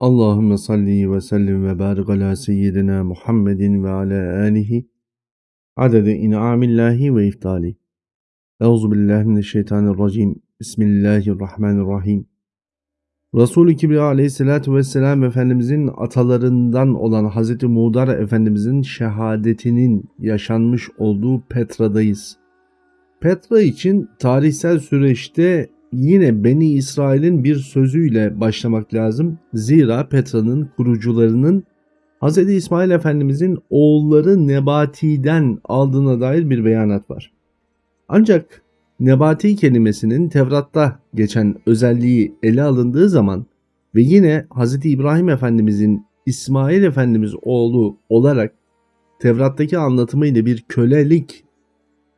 Allahümme salli ve sellim ve barik ala seyyidina Muhammedin ve ala alihi adede in'amillahi ve iftali. Euzu billahi mineşşeytanirracim. Bismillahirrahmanirrahim. Resul-i Kibriya aleyhissalatu vesselam Efendimizin atalarından olan Hazreti Muğdar Efendimizin şehadetinin yaşanmış olduğu Petra'dayız. Petra için tarihsel süreçte yine Beni İsrail'in bir sözüyle başlamak lazım. Zira Petra'nın kurucularının Hz. İsmail Efendimizin oğulları Nebati'den aldığına dair bir beyanat var. Ancak Nebati kelimesinin Tevrat'ta geçen özelliği ele alındığı zaman ve yine Hz. İbrahim Efendimizin İsmail Efendimiz oğlu olarak Tevrat'taki anlatımıyla bir kölelik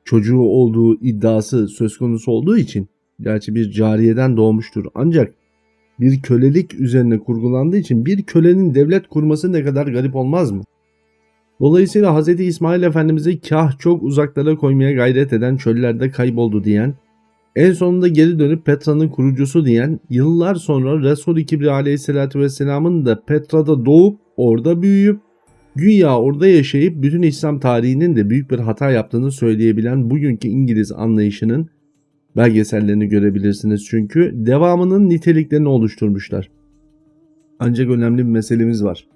çocuğu olduğu iddiası söz konusu olduğu için gerçi bir cariyeden doğmuştur ancak bir kölelik üzerine kurgulandığı için bir kölenin devlet kurması ne kadar garip olmaz mı? Dolayısıyla Hz. İsmail Efendimiz'i kah çok uzaklara koymaya gayret eden çöllerde kayboldu diyen, en sonunda geri dönüp Petra'nın kurucusu diyen, yıllar sonra Resul-i Kibri aleyhissalatü vesselamın da Petra'da doğup orada büyüyüp güya orada yaşayıp bütün İslam tarihinin de büyük bir hata yaptığını söyleyebilen bugünkü İngiliz anlayışının belgesellerini görebilirsiniz çünkü devamının niteliklerini oluşturmuşlar. Ancak önemli bir meselemiz var.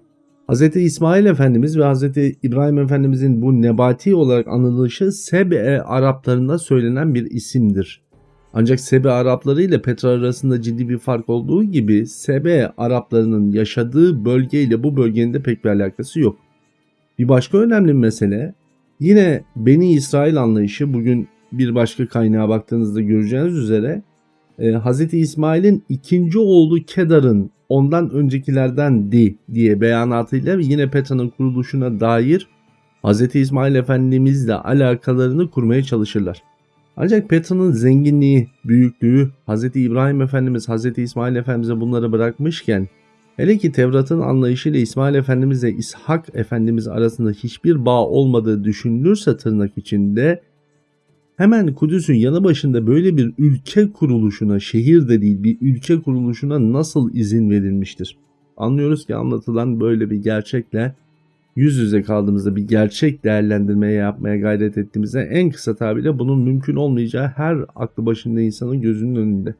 Hz. İsmail Efendimiz ve Hz. İbrahim Efendimizin bu nebati olarak anılışı Sebe Araplarında söylenen bir isimdir. Ancak Sebe Arapları ile Petra arasında ciddi bir fark olduğu gibi Sebe Araplarının yaşadığı bölge ile bu bölgenin de pek bir alakası yok. Bir başka önemli mesele yine Beni İsrail anlayışı bugün bir başka kaynağa baktığınızda göreceğiniz üzere e, Hz. İsmail'in ikinci oğlu Kedar'ın ondan öncekilerden di diye beyanatıyla yine Petra'nın kuruluşuna dair Hz. İsmail Efendimizle alakalarını kurmaya çalışırlar. Ancak Petra'nın zenginliği, büyüklüğü Hz. İbrahim Efendimiz Hz. İsmail Efendimiz'e bunları bırakmışken hele ki Tevrat'ın anlayışıyla İsmail Efendimiz ile İshak Efendimiz arasında hiçbir bağ olmadığı düşünülürse tırnak içinde Hemen Kudüs'ün yanı başında böyle bir ülke kuruluşuna, şehir de değil bir ülke kuruluşuna nasıl izin verilmiştir? Anlıyoruz ki anlatılan böyle bir gerçekle yüz yüze kaldığımızda bir gerçek değerlendirmeye yapmaya gayret ettiğimizde en kısa tabirle bunun mümkün olmayacağı her aklı başında insanın gözünün önünde.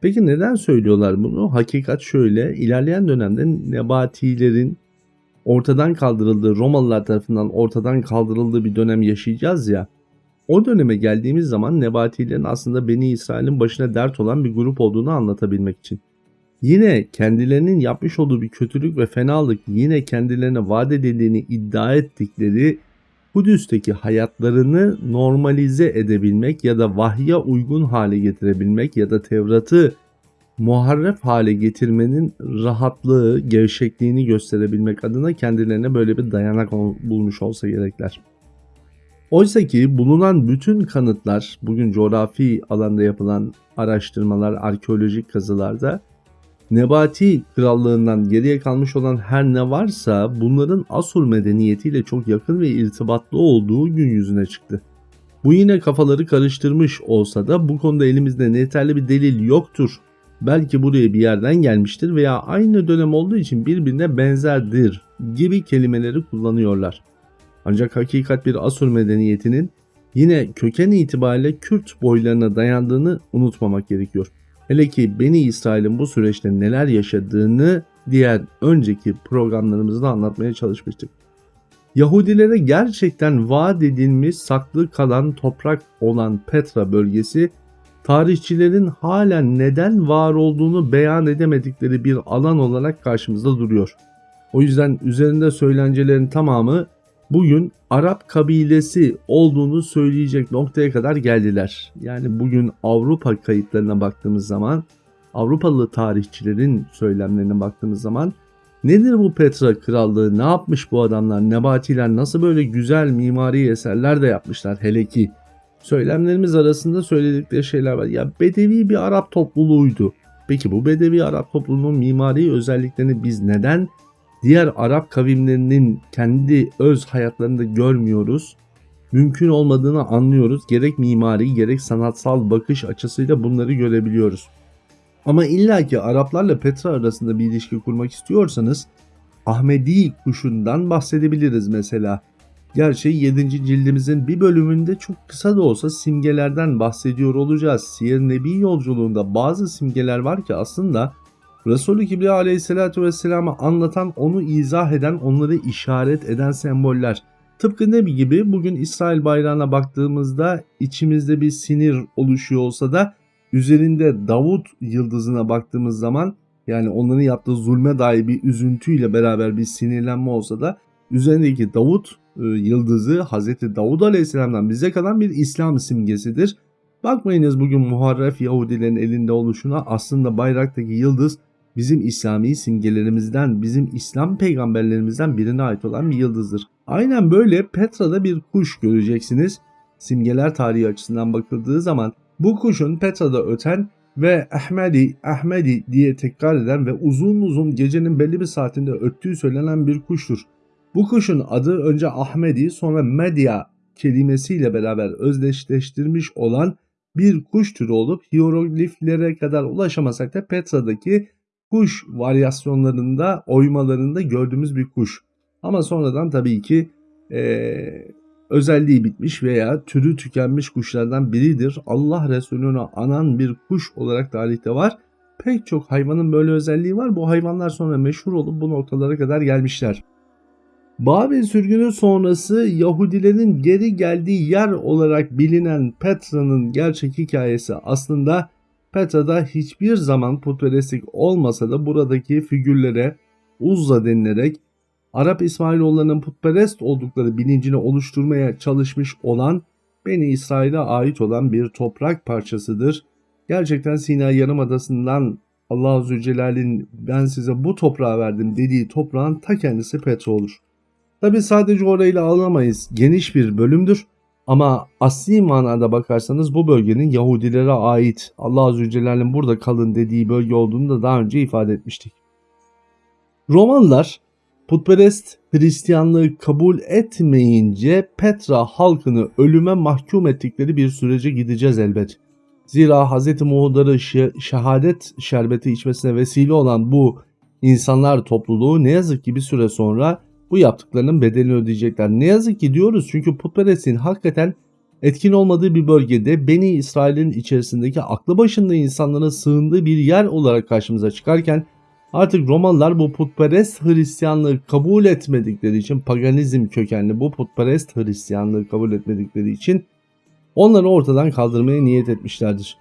Peki neden söylüyorlar bunu? Hakikat şöyle, ilerleyen dönemde Nebatilerin ortadan kaldırıldığı, Romalılar tarafından ortadan kaldırıldığı bir dönem yaşayacağız ya. O döneme geldiğimiz zaman Nebatilerin aslında Beni İsrail'in başına dert olan bir grup olduğunu anlatabilmek için. Yine kendilerinin yapmış olduğu bir kötülük ve fenalık yine kendilerine vaat edildiğini iddia ettikleri Kudüs'teki hayatlarını normalize edebilmek ya da vahye uygun hale getirebilmek ya da Tevrat'ı muharref hale getirmenin rahatlığı, gevşekliğini gösterebilmek adına kendilerine böyle bir dayanak bulmuş olsa gerekler. Oysa ki bulunan bütün kanıtlar bugün coğrafi alanda yapılan araştırmalar, arkeolojik kazılarda Nebati krallığından geriye kalmış olan her ne varsa bunların Asur medeniyetiyle çok yakın ve irtibatlı olduğu gün yüzüne çıktı. Bu yine kafaları karıştırmış olsa da bu konuda elimizde yeterli bir delil yoktur. Belki buraya bir yerden gelmiştir veya aynı dönem olduğu için birbirine benzerdir gibi kelimeleri kullanıyorlar. Ancak hakikat bir Asur medeniyetinin yine köken itibariyle Kürt boylarına dayandığını unutmamak gerekiyor. Hele ki Beni İsrail'in bu süreçte neler yaşadığını diğer önceki programlarımızda anlatmaya çalışmıştık. Yahudilere gerçekten vaat edilmiş saklı kalan toprak olan Petra bölgesi tarihçilerin halen neden var olduğunu beyan edemedikleri bir alan olarak karşımızda duruyor. O yüzden üzerinde söylencelerin tamamı bugün Arap kabilesi olduğunu söyleyecek noktaya kadar geldiler. Yani bugün Avrupa kayıtlarına baktığımız zaman, Avrupalı tarihçilerin söylemlerine baktığımız zaman nedir bu Petra krallığı, ne yapmış bu adamlar, Nebatiler nasıl böyle güzel mimari eserler de yapmışlar hele ki. Söylemlerimiz arasında söyledikleri şeyler var. Ya Bedevi bir Arap topluluğuydu. Peki bu Bedevi Arap topluluğunun mimari özelliklerini biz neden diğer Arap kavimlerinin kendi öz hayatlarında görmüyoruz. Mümkün olmadığını anlıyoruz. Gerek mimari gerek sanatsal bakış açısıyla bunları görebiliyoruz. Ama illaki Araplarla Petra arasında bir ilişki kurmak istiyorsanız Ahmedi kuşundan bahsedebiliriz mesela. Gerçi 7. cildimizin bir bölümünde çok kısa da olsa simgelerden bahsediyor olacağız. Siyer Nebi yolculuğunda bazı simgeler var ki aslında Resulü Kibriya aleyhissalatü vesselam'ı anlatan, onu izah eden, onları işaret eden semboller. Tıpkı Nebi gibi bugün İsrail bayrağına baktığımızda içimizde bir sinir oluşuyor olsa da üzerinde Davut yıldızına baktığımız zaman yani onların yaptığı zulme dair bir üzüntüyle beraber bir sinirlenme olsa da üzerindeki Davut e, yıldızı Hazreti Davud Aleyhisselam'dan bize kalan bir İslam simgesidir. Bakmayınız bugün muharref Yahudilerin elinde oluşuna aslında bayraktaki yıldız bizim İslami simgelerimizden, bizim İslam peygamberlerimizden birine ait olan bir yıldızdır. Aynen böyle Petra'da bir kuş göreceksiniz. Simgeler tarihi açısından bakıldığı zaman bu kuşun Petra'da öten ve Ahmedi, Ahmedi diye tekrar eden ve uzun uzun gecenin belli bir saatinde öttüğü söylenen bir kuştur. Bu kuşun adı önce Ahmedi sonra Medya kelimesiyle beraber özdeşleştirmiş olan bir kuş türü olup hierogliflere kadar ulaşamasak da Petra'daki kuş varyasyonlarında, oymalarında gördüğümüz bir kuş. Ama sonradan tabii ki ee, özelliği bitmiş veya türü tükenmiş kuşlardan biridir. Allah Resulü'nü anan bir kuş olarak tarihte var. Pek çok hayvanın böyle özelliği var. Bu hayvanlar sonra meşhur olup bu noktalara kadar gelmişler. Babil sürgünü sonrası Yahudilerin geri geldiği yer olarak bilinen Petra'nın gerçek hikayesi aslında Petra'da hiçbir zaman putperestlik olmasa da buradaki figürlere Uzza denilerek Arap İsrailoğullarının putperest oldukları bilincini oluşturmaya çalışmış olan Beni İsrail'e ait olan bir toprak parçasıdır. Gerçekten Sina Yarımadası'ndan Allah Azze Celal'in ben size bu toprağı verdim dediği toprağın ta kendisi Petra olur. Tabi sadece orayla alamayız. Geniş bir bölümdür. Ama asli manada bakarsanız bu bölgenin Yahudilere ait Allah Azze Celle'nin burada kalın dediği bölge olduğunu da daha önce ifade etmiştik. Romalılar putperest Hristiyanlığı kabul etmeyince Petra halkını ölüme mahkum ettikleri bir sürece gideceğiz elbet. Zira Hz. Muhuddar'ı şehadet şerbeti içmesine vesile olan bu insanlar topluluğu ne yazık ki bir süre sonra bu yaptıklarının bedelini ödeyecekler. Ne yazık ki diyoruz çünkü putperestliğin hakikaten etkin olmadığı bir bölgede Beni İsrail'in içerisindeki aklı başında insanların sığındığı bir yer olarak karşımıza çıkarken artık Romalılar bu putperest Hristiyanlığı kabul etmedikleri için paganizm kökenli bu putperest Hristiyanlığı kabul etmedikleri için onları ortadan kaldırmaya niyet etmişlerdir.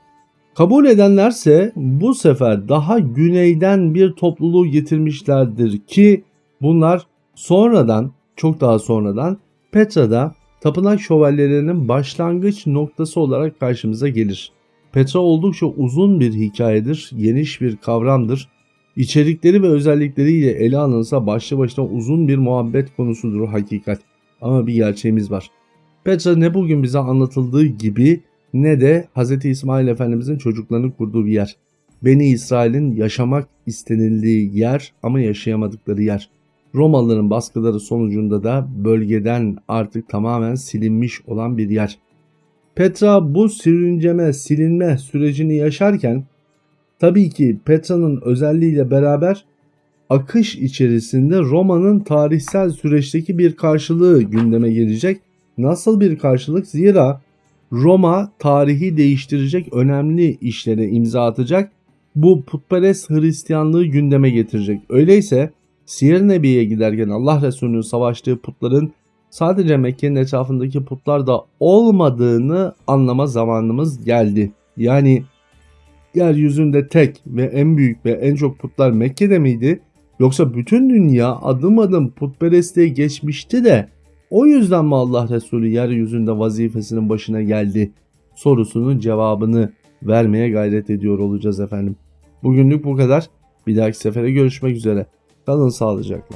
Kabul edenlerse bu sefer daha güneyden bir topluluğu getirmişlerdir ki bunlar Sonradan, çok daha sonradan Petra'da tapınak şövalyelerinin başlangıç noktası olarak karşımıza gelir. Petra oldukça uzun bir hikayedir, geniş bir kavramdır. İçerikleri ve özellikleriyle ele alınsa başlı başına uzun bir muhabbet konusudur hakikat. Ama bir gerçeğimiz var. Petra ne bugün bize anlatıldığı gibi ne de Hz. İsmail Efendimizin çocuklarını kurduğu bir yer. Beni İsrail'in yaşamak istenildiği yer ama yaşayamadıkları yer. Romalıların baskıları sonucunda da bölgeden artık tamamen silinmiş olan bir yer. Petra bu sürünceme, silinme sürecini yaşarken tabii ki Petra'nın özelliğiyle beraber akış içerisinde Roma'nın tarihsel süreçteki bir karşılığı gündeme gelecek. Nasıl bir karşılık? Zira Roma tarihi değiştirecek önemli işlere imza atacak. Bu putperest Hristiyanlığı gündeme getirecek. Öyleyse Siyer Nebi'ye giderken Allah Resulü'nün savaştığı putların sadece Mekke'nin etrafındaki putlarda olmadığını anlama zamanımız geldi. Yani yeryüzünde tek ve en büyük ve en çok putlar Mekke'de miydi? Yoksa bütün dünya adım adım putperestliğe geçmişti de o yüzden mi Allah Resulü yeryüzünde vazifesinin başına geldi? Sorusunun cevabını vermeye gayret ediyor olacağız efendim. Bugünlük bu kadar. Bir dahaki sefere görüşmek üzere. Kalın sağlıcakla.